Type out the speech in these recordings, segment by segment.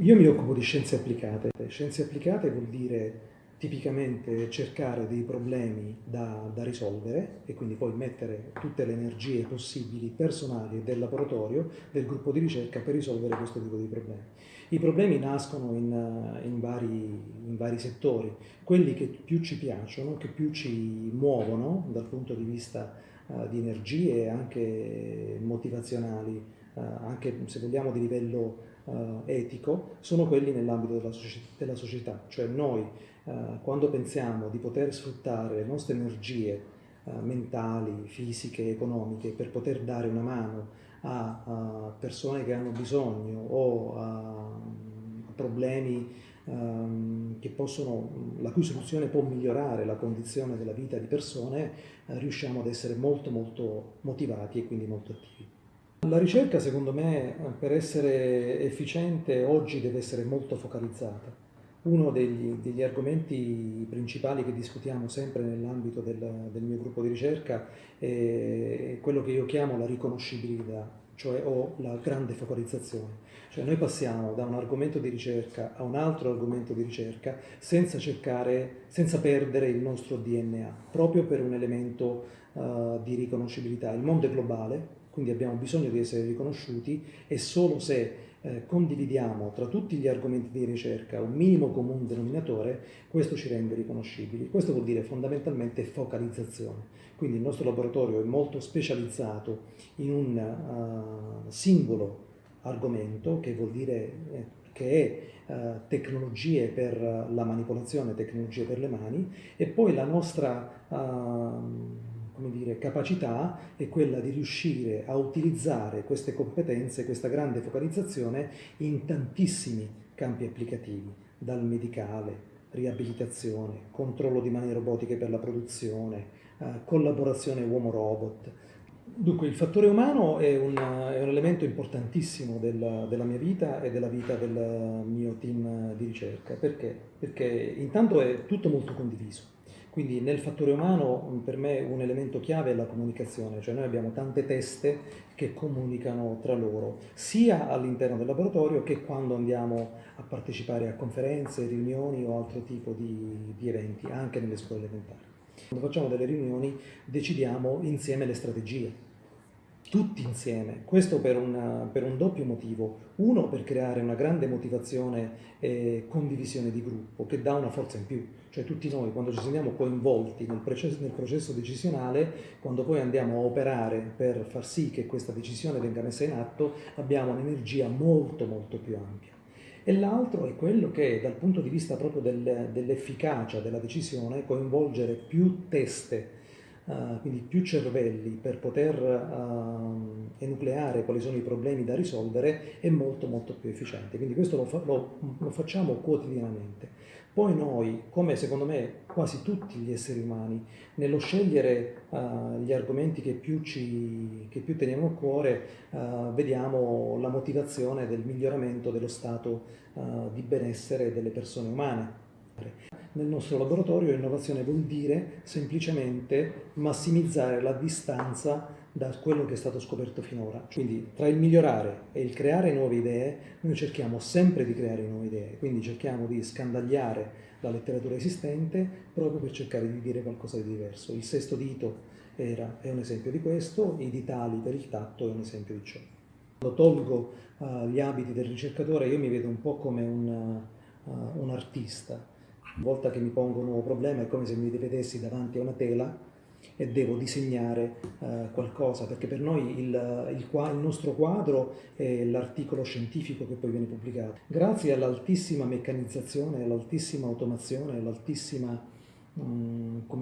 Io mi occupo di scienze applicate. Scienze applicate vuol dire tipicamente cercare dei problemi da, da, risolvere e quindi poi mettere tutte le energie possibili personali del laboratorio, del gruppo di ricerca per risolvere questo tipo di problemi. I problemi nascono in, in, vari, in vari, settori, quelli che più ci piacciono, che più ci muovono dal punto di vista uh, di energie anche motivazionali, uh, anche se vogliamo di livello uh, etico, sono quelli nell'ambito della, della, società, cioè noi uh, quando pensiamo di poter sfruttare le nostre energie uh, mentali, fisiche, economiche per poter dare una mano a, a persone che hanno bisogno o a, a problemi um, possono, la cui soluzione può migliorare la condizione della vita di persone, riusciamo ad essere molto molto motivati e quindi molto attivi. La ricerca, secondo me, per essere efficiente oggi deve essere molto focalizzata. Uno degli, degli argomenti principali che discutiamo sempre nell'ambito del, del, mio gruppo di ricerca è quello che io chiamo la riconoscibilità, cioè o la grande focalizzazione. Cioè noi passiamo da un argomento di ricerca a un altro argomento di ricerca senza cercare, senza perdere il nostro DNA, proprio per un elemento uh, di riconoscibilità. Il mondo è globale, quindi abbiamo bisogno di essere riconosciuti e solo se eh, condividiamo tra tutti gli argomenti di ricerca un minimo comune denominatore, questo ci rende riconoscibili. Questo vuol dire fondamentalmente focalizzazione. Quindi il nostro laboratorio è molto specializzato in un uh, singolo argomento, che vuol dire eh, che è uh, tecnologie per la manipolazione, tecnologie per le mani, e poi la nostra uh, dire, capacità è quella di riuscire a utilizzare queste competenze, questa grande focalizzazione in tantissimi campi applicativi, dal medicale, riabilitazione, controllo di mani robotiche per la produzione, eh, collaborazione uomo-robot. Dunque il fattore umano è un, è un elemento importantissimo della, della, mia vita e della vita del mio team di ricerca. Perché? Perché intanto è tutto molto condiviso quindi nel fattore umano per me un elemento chiave è la comunicazione, cioè noi abbiamo tante teste che comunicano tra loro, sia all'interno del laboratorio che quando andiamo a partecipare a conferenze, riunioni o altro tipo di, di eventi, anche nelle scuole elementari. Quando facciamo delle riunioni decidiamo insieme le strategie, tutti insieme, questo per, una, per, un doppio motivo, uno per creare una grande motivazione e condivisione di gruppo che dà una forza in più, cioè tutti noi quando ci sentiamo coinvolti nel processo, nel processo decisionale, quando poi andiamo a operare per far sì che questa decisione venga messa in atto, abbiamo un'energia molto molto più ampia. E l'altro è quello che dal punto di vista proprio del, dell'efficacia della decisione coinvolgere più teste uh, quindi più cervelli per poter uh, enucleare quali sono i problemi da risolvere è molto molto più efficiente. Quindi questo lo, fa, lo, lo facciamo quotidianamente. Poi noi, come secondo me quasi tutti gli esseri umani, nello scegliere uh, gli argomenti che più, ci, che più teniamo a cuore, uh, vediamo la motivazione del miglioramento dello stato di benessere delle persone umane. Nel nostro laboratorio innovazione vuol dire semplicemente massimizzare la distanza da quello che è stato scoperto finora. Quindi tra il migliorare e il creare nuove idee, noi cerchiamo sempre di creare nuove idee, quindi cerchiamo di scandagliare la letteratura esistente proprio per cercare di dire qualcosa di diverso. Il sesto dito era, è un esempio di questo, i ditali per il tatto è un esempio di ciò. Quando tolgo uh, gli abiti del ricercatore io mi vedo un po' come un, uh, un artista, una volta che mi pongo un nuovo problema è come se mi vedessi davanti a una tela e devo disegnare eh, qualcosa, perché per noi il, il, il nostro quadro è l'articolo scientifico che poi viene pubblicato. Grazie all'altissima meccanizzazione, all'altissima automazione, all'altissima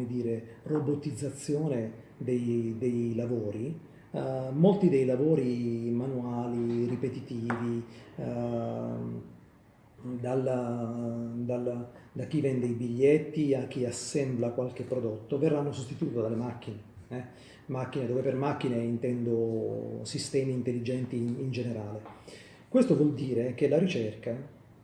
dire, robotizzazione dei, dei lavori, uh, molti dei lavori manuali, ripetitivi, uh, dalla, dalla, da chi vende i biglietti a chi assembla qualche prodotto, verranno sostituiti dalle macchine. Eh? Macchine dove per macchine intendo sistemi intelligenti in, in generale. Questo vuol dire che la ricerca,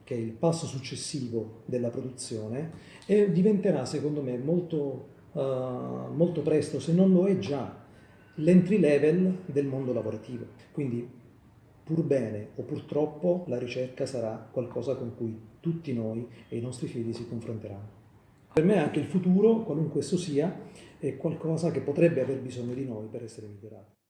che è il passo successivo della produzione, eh, diventerà secondo me molto, uh, molto presto, se non lo è già, l'entry level del mondo lavorativo. Quindi pur bene o purtroppo la ricerca sarà qualcosa con cui tutti noi e i nostri figli si confronteranno. Per me anche il futuro, qualunque esso sia, è qualcosa che potrebbe aver bisogno di noi per essere migliorato.